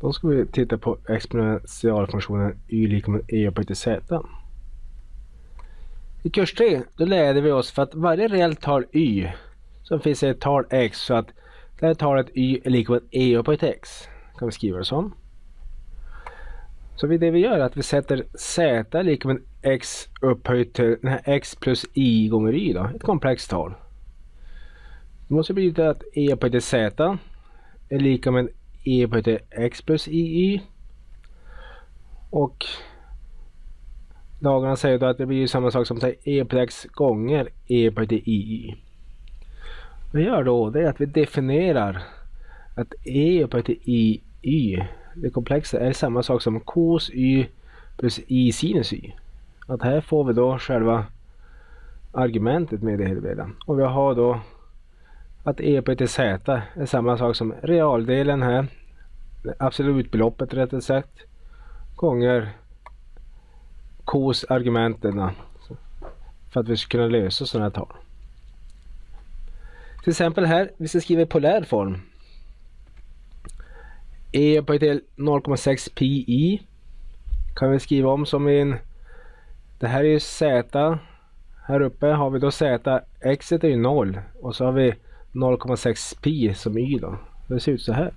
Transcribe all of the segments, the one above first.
Då ska vi titta på exponentialfunktionen y lika med e upphöjt till z. I kurs 3 då lärde vi oss för att varje reellt tal y så finns det ett tal x så att det här talet y är lika med e upphöjt till x. Kan vi skriva det som. Så det vi gör är att vi sätter z lika med x upphöjt till den här x plus i gånger y då, ett komplext tal. Det måste betyda att e upphöjt till z är lika med e upphöjt till x plus och lagarna säger då att det blir samma sak som e x gånger e upphöjt till i. Vad vi gör då det är att vi definierar att e upphöjt till i det komplexa, är samma sak som cos y plus i sinus y. Att här får vi då själva argumentet med det hela. Och vi har då att e på till z är samma sak som realdelen här, absolutbeloppet rättare sagt, gånger kos argumenten för att vi ska kunna lösa sådana här tal. Till exempel här, vi ska skriva i polär form. E upphöjt till 0,6 pi kan vi skriva om som en det här är ju z. Här uppe har vi då z. X är ju 0 och så har vi 0,6 pi som y då. Det ser ut så här.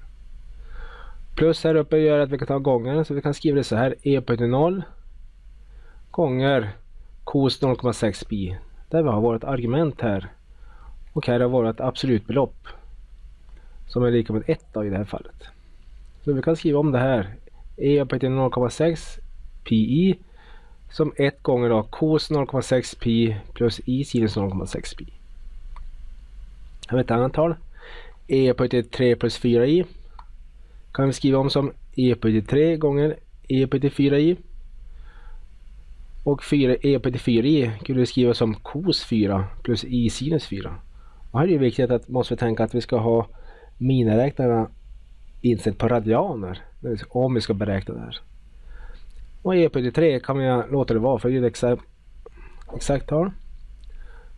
Plus här uppe gör att vi kan ta gångaren så vi kan skriva det så här. e på 0 gånger cos 0,6 pi. Där vi har vårt argument här. Och här har vårt absolutbelopp. Som är lika med 1 i det här fallet. Så vi kan skriva om det här. e upphöjt till 0,6 pi som 1 gånger då cos 0,6 pi plus i sinus 0,6 pi över ett antal. e upphöjt till 3 plus 4i kan vi skriva om som e upphöjt till 3 gånger e upphöjt till 4i. Och 4, e upphöjt till 4i kunde vi skriva som cos 4 plus i sinus 4. Och här är det viktigt att måste vi tänka att vi ska ha miniräknarna inställt på radianer om vi ska beräkna det här. Och e upphöjt till 3 kan vi låta det vara för det är ett exakt, exakt tal.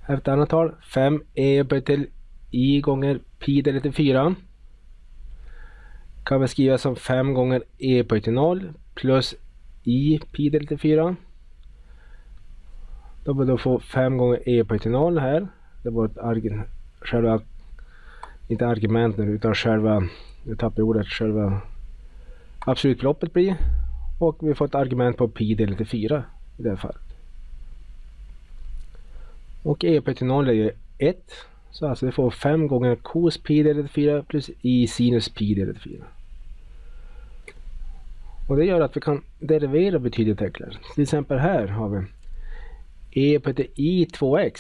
Här har ett annat tal. 5 e upphöjt till i gånger pi delat till 4 kan vi skriva som 5 gånger e upphöjt till 0 plus i pi delat till 4. Då bör vi få 5 gånger e upphöjt till 0 här. Det var ett argument, själva, inte argument nu utan själva, nu tappar jag ordet, själva absolutbeloppet blir. Och vi får ett argument på pi delat till 4 i det här fallet. Och e upphöjt till 0 är ju 1. Så alltså vi får 5 gånger cos pi delat 4 plus i sinus pi delat 4. Och det gör att vi kan derivera betydligt enklare. Till exempel här har vi e på till i 2x.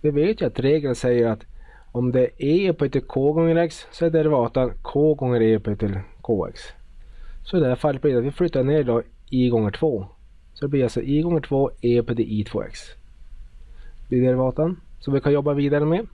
Vi vet ju att regeln säger att om det är e upphöjt till k gånger x så är derivatan k gånger e upphöjt till kx. Så i det här fallet blir det att vi flyttar ner då i gånger 2. Så det blir alltså i gånger 2 e upphöjt till i 2x. Det blir derivatan som vi kan jobba vidare med.